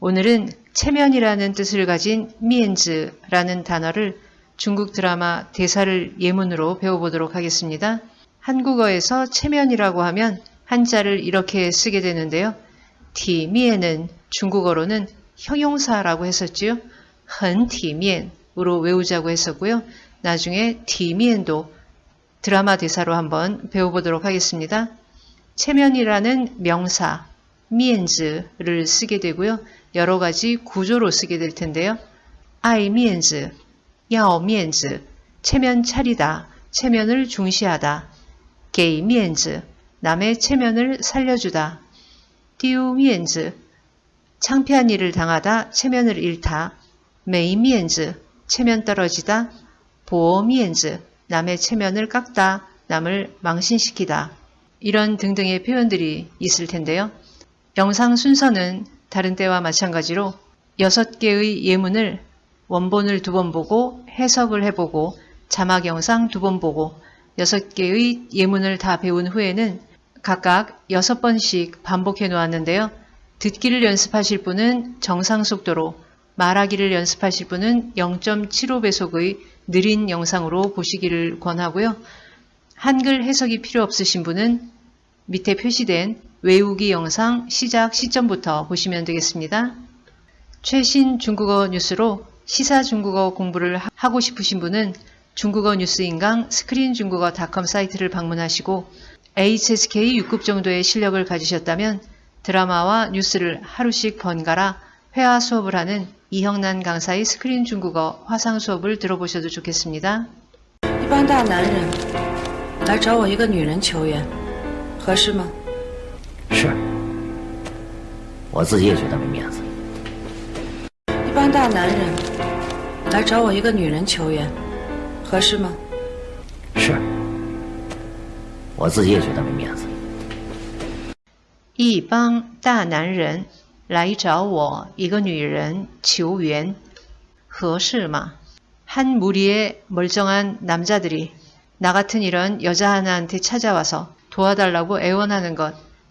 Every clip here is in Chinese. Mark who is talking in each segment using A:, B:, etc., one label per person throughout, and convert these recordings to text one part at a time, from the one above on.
A: 오늘은 체면이라는 뜻을 가진 미엔즈라는 단어를 중국 드라마 대사를 예문으로 배워보도록 하겠습니다. 한국어에서 체면이라고 하면 한자를 이렇게 쓰게 되는데요. 티미엔은 중국어로는 형용사라고 했었지요. 헌티미엔으로 외우자고 했었고요. 나중에 티미엔도 드라마 대사로 한번 배워보도록 하겠습니다. 체면이라는 명사, 미엔즈를 쓰게 되고요. 여러 가지 구조로 쓰게 될 텐데요. 아이 미엔즈, 야오 미엔즈, 체면 차리다, 체면을 중시하다, 게이 미엔즈, 남의 체면을 살려주다, 띠우 미엔즈, 창피한 일을 당하다, 체면을 잃다, 메이 미엔즈, 체면 떨어지다, 보어 미엔즈, 남의 체면을 깎다, 남을 망신시키다, 이런 등등의 표현들이 있을 텐데요. 영상 순서는 다른 때와 마찬가지로 6개의 예문을 원본을 두 번 보고 해석을 해보고 자막 영상 두 번 보고 6개의 예문을 다 배운 후에는 각각 6번씩 반복해 놓았는데요. 듣기를 연습하실 분은 정상 속도로 말하기를 연습하실 분은 0.75배속의 느린 영상으로 보시기를 권하고요. 한글 해석이 필요 없으신 분은 밑에 표시된 외우기 영상 시작 시점부터 보시면 되겠습니다. 최신 중국어 뉴스로 시사 중국어 공부를 하고 싶으신 분은 중국어 뉴스 인강 스크린 중국어 닷컴 사이트를 방문하시고 HSK 6급 정도의 실력을 가지셨다면 드라마와 뉴스를 하루씩 번갈아 회화 수업을 하는 이형난 강사의 스크린 중국어 화상 수업을 들어보셔도 좋겠습니다.
B: 一般大男人来找我一个女人求援，合适吗？
A: 한 무리의 멀쩡한 남자들이 나 같은 이런 여자 하나한테 찾아와서 도와달라고 애원하는 것,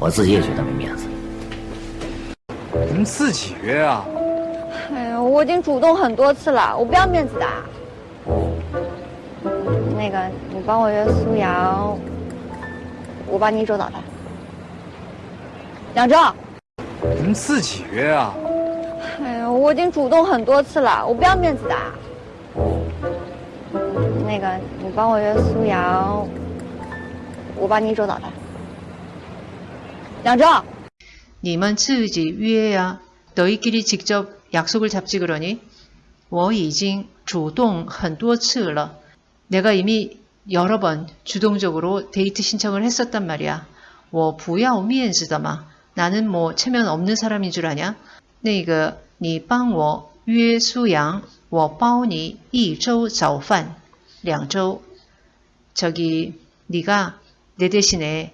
C: 我自己也觉得没面子。
D: 你们自己约啊！
E: 哎呀，我已经主动很多次了，我不要面子的。那个，你帮我约苏瑶，我帮你一周倒台。两周。
D: 你们自己约啊！
E: 哎呀，我已经主动很多次了，我不要面子的。那个，你帮我约苏瑶，我帮你一周 倒台。两周。
A: 你们自己约呀. 너희끼리 직접 약속을 잡지 그러니? 我已经主动很多次了. 내가 이미 여러 번 주동적으로 데이트 신청을 했었단 말이야. 我不要面子的嘛. 나는 뭐 체면 없는 사람인 줄 아냐? 那个你帮我约苏阳我包你一周早饭两周 저기 네가 내 대신에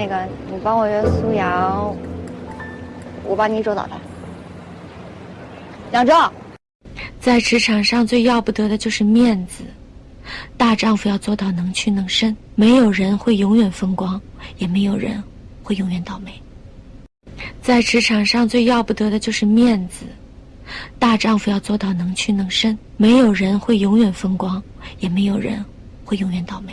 E: 那个，你帮我约苏瑶，我帮你一周倒台。两周。
F: 在职场上最要不得的就是面子，大丈夫要做到能屈能伸，没有人会永远风光，也没有人会永远倒霉。在职场上最要不得的就是面子，大丈夫要做到能屈能伸，没有人会永远风光，也没有人会永远倒霉。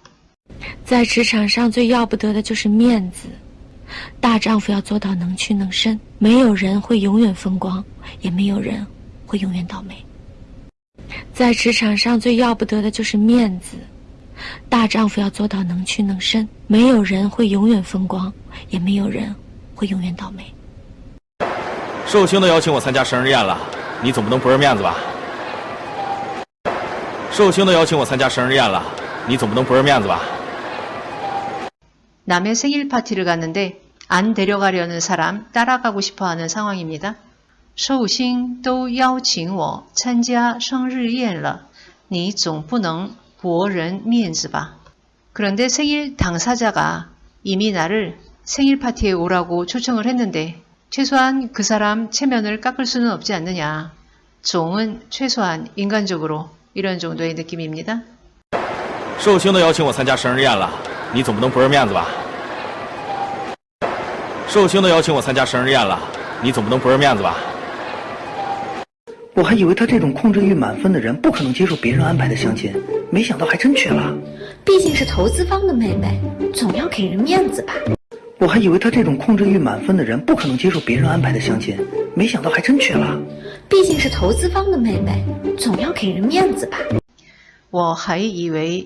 F: 在职场上最要不得的就是面子，大丈夫要做到能屈能伸，没有人会永远风光，也没有人会永远倒霉。在职场上最要不得的就是面子，大丈夫要做到能屈能伸，没有人会永远风光，也没有人会永远倒霉。
G: 寿星都邀请我参加生日宴了，你总不能不是面子吧？寿星都邀请我参加生日宴了，你总不能不是面子吧？
A: 남의 생일 파티를 갔는데 안 데려가려는 사람 따라가고 싶어 하는 상황입니다. 寿星都邀请我参加生日宴了，你总不能驳人面子吧? 그런데 생일 당사자가 이미 나를 생일 파티에 오라고 초청을 했는데 최소한 그 사람 체면을 깎을 수는 없지 않느냐. 종은 최소한 인간적으로 이런 정도의 느낌입니다.
G: 寿星都邀请我参加生日宴了，你总不能不认面子吧？寿星都邀请我参加生日宴了，你总不能不认面子吧？
H: 我还以为他这种控制欲满分的人不可能接受别人安排的相亲，没想到还真去了。
I: 毕竟是投资方的妹妹，总要给人面子吧。
H: 我还以为他这种控制欲满分的人不可能接受别人安排的相亲，没想到还真去了。
I: 毕竟是投资方的妹妹，总要给人面子吧。
A: 我还以为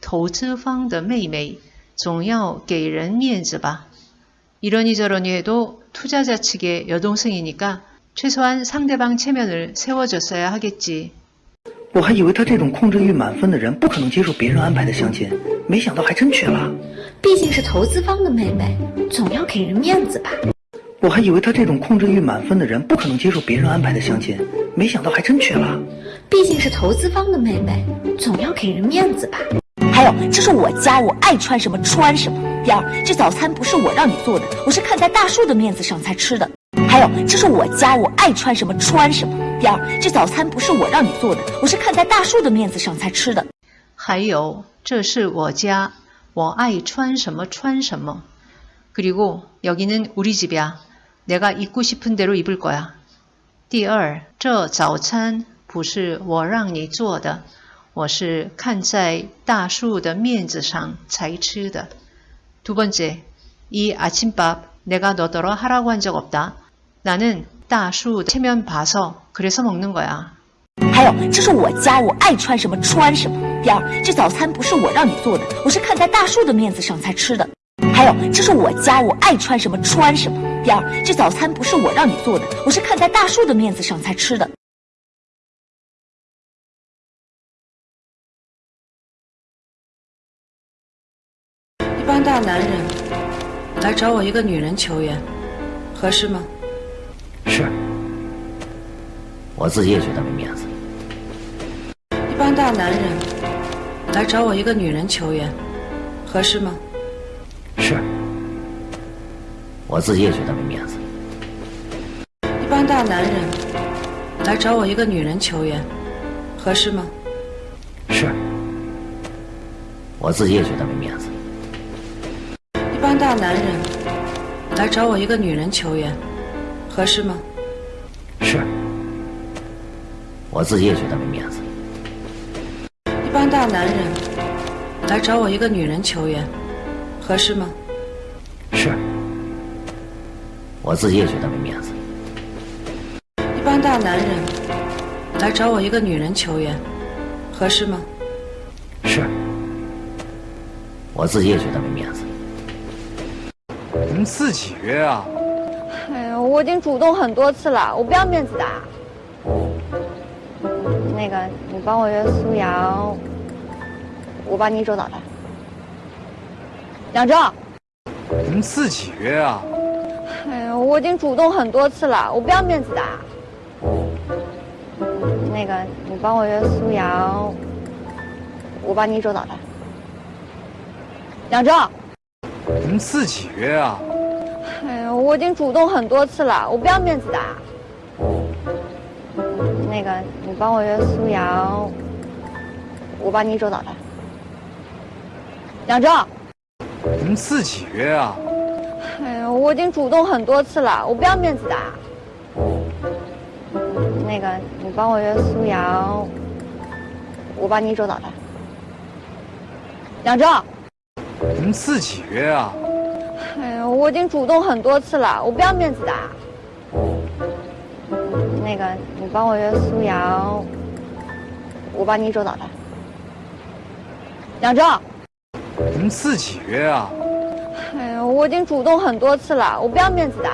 A: 投资方的妹妹，总要给人面子吧。 이러니 저러니 해도 투자자 측의 여동생이니까 최소한 상대방 체면을 세워줬어야 하겠지.
H: 我还以为他这种控制欲满分的人不可能接受别人安排的相亲，没想到还真去了。
I: 毕竟是投资方的妹妹，总要给人面子吧。
H: 我还以为他这种控制欲满分的人不可能接受别人安排的相亲，没想到还真去了。
I: 毕竟是投资方的妹妹，总要给人面子吧。
J: 还有，这是我家，我爱穿什么穿什么。第二，这早餐不是我让你做的，我是看在大树的面子上才吃的。还有，这是我家，我爱穿什么穿什么。第二，这早餐不是我让你做的，我是看在大树的面子上才吃的。
A: 还有，这是我家，我爱穿什么穿什么。그리고여기는우리집이야 내가 입고 싶은 대로 입을 거야. 第二，这早餐不是我让你做的， 我是看在大树的面子上才吃的。 두 번째, 이 아침밥 내가 너더러 하라고 한 적 없다. 나는 大树 체면 봐서 그래서 먹는 거야.
J: 还有，这是我家，我爱穿什么穿什么。第二，这早餐不是我让你做的，我是看在大树的面子上才吃的。还有，这是我家，我爱穿什么穿什么。第二，这早餐不是我让你做的，我是看在大树的面子上才吃的。
K: 帮大男人来找我一个女人求援，合适吗？
C: 是，我自己也觉得没面子。
K: 一帮大男人来找我一个女人求援，合适吗？
C: 是，我自己也觉得没面子。
K: 一帮大男人来找我一个女人求援，合适吗？
C: 是，我自己也觉得没面子。
K: 大男人来找我一个女人求援，合适吗？
C: 是，我自己也觉得没面子。
K: 一般大男人来找我一个女人求援，合适吗？
C: 是，我自己也觉得没面子。
K: 一般大男人来找我一个女人求援，合适吗？
C: 是，我自己也觉得没面子。
D: 我们自己约啊。
E: 哎呀，我我已经主动很多次了，我不要面子的。那个，你帮我约苏阳，我帮你一周导的。两周。
D: 你们自己约啊。
E: 哎呀，我已经主动很多次了，我不要面子的。那个，你帮我约苏阳，我帮你一周导的。两周。
D: 你们自己约啊。
E: 我已经主动很多次了，我不要面子的。那个，你帮我约苏瑶，我帮你一周导的。两周。
D: 你们自己约啊。
E: 哎呀，我已经主动很多次了，我不要面子的。那个，你帮我约苏瑶，我帮你一周导的。两周。
D: 你们自己约啊。
E: 我已经主动很多次了，我不要面子的。那个，你帮我约苏阳，我帮你一周导的。两周。
D: 你们自己约啊。
E: 哎呀，我已经主动很多次了，我不要面子的。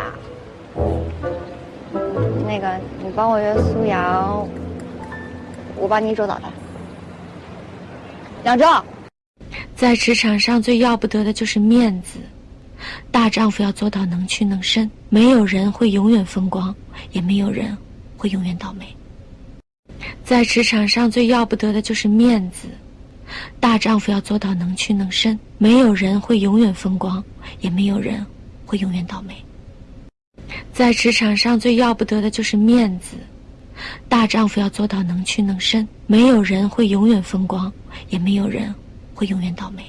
E: 那个，你帮我约苏阳，我帮你一周导的。两周。
F: 在职场上最要不得的就是面子，大丈夫要做到能屈能伸，没有人会永远风光，也没有人会永远倒霉。在职场上最要不得的就是面子，大丈夫要做到能屈能伸，没有人会永远风光，也没有人会永远倒霉。在职场上最要不得的就是面子，大丈夫要做到能屈能伸，没有人会永远风光，也没有人会永远倒霉。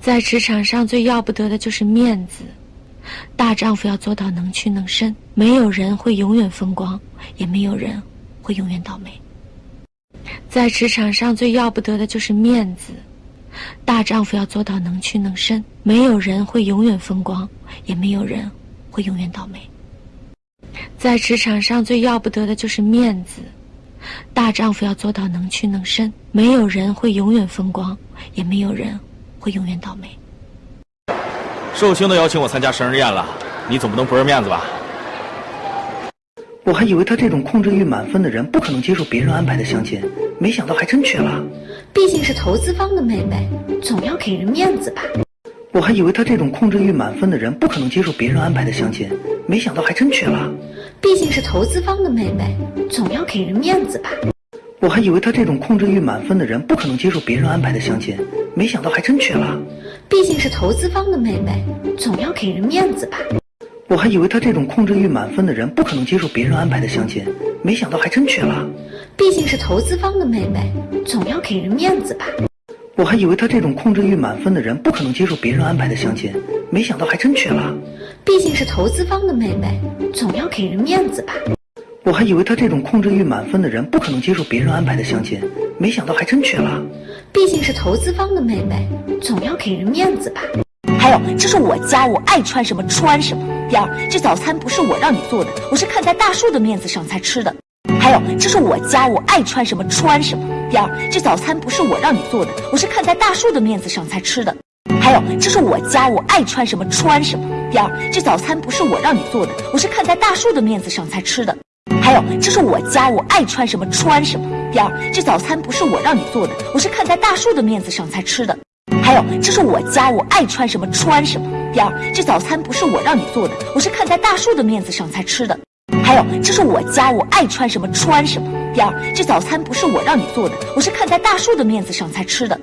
F: 在职场上最要不得的就是面子，大丈夫要做到能屈能伸，没有人会永远风光，也没有人会永远倒霉。在职场上最要不得的就是面子，大丈夫要做到能屈能伸，没有人会永远风光，也没有人会永远倒霉。在职场上最要不得的就是面子，大丈夫要做到能屈能伸，没有人会永远风光，也没有人会永远倒霉。
G: 寿星都邀请我参加生日宴了，你总不能不认面子吧？
H: 我还以为他这种控制欲满分的人不可能接受别人安排的相亲，没想到还真去了。
I: 毕竟是投资方的妹妹，总要给人面子吧。
H: 我还以为他这种控制欲满分的人不可能接受别人安排的相亲，没想到还真去了。
I: 毕竟是投资方的妹妹，总要给人面子吧。
H: 我还以为他这种控制欲满分的人不可能接受别人安排的相亲，没想到还真去了。
I: 毕竟是投资方的妹妹，总要给人面子吧。
H: 我还以为他这种控制欲满分的人不可能接受别人安排的相亲，没想到还真去了。
I: 毕竟是投资方的妹妹，总要给人面子吧。
H: 我还以为他这种控制欲满分的人不可能接受别人安排的相亲，没想到还真去了。
I: 毕竟是投资方的妹妹，总要给人面子吧。
H: 我还以为他这种控制欲满分的人不可能接受别人安排的相亲，没想到还真去了。
I: 毕竟是投资方的妹妹，总要给人面子吧。
J: 还有，这是我家，我爱穿什么穿什么。第二，这早餐不是我让你做的，我是看在大树的面子上才吃的。还有，这是我家，我爱穿什么穿什么。第二，这早餐不是我让你做的，我是看在大树的面子上才吃的。还有，这是我家，我爱穿什么穿什么。第二，这早餐不是我让你做的，我是看在大树的面子上才吃的。还有，这是我家，我爱穿什么穿什么。第二，这早餐不是我让你做的，我是看在大树的面子上才吃的。还有，这是我家，我爱穿什么穿什么。第二，这早餐不是我让你做的，我是看在大树的面子上才吃的。还有，这是我家，我爱穿什么穿什么。第二，这早餐不是我让你做的，我是看在大树的面子上才吃的。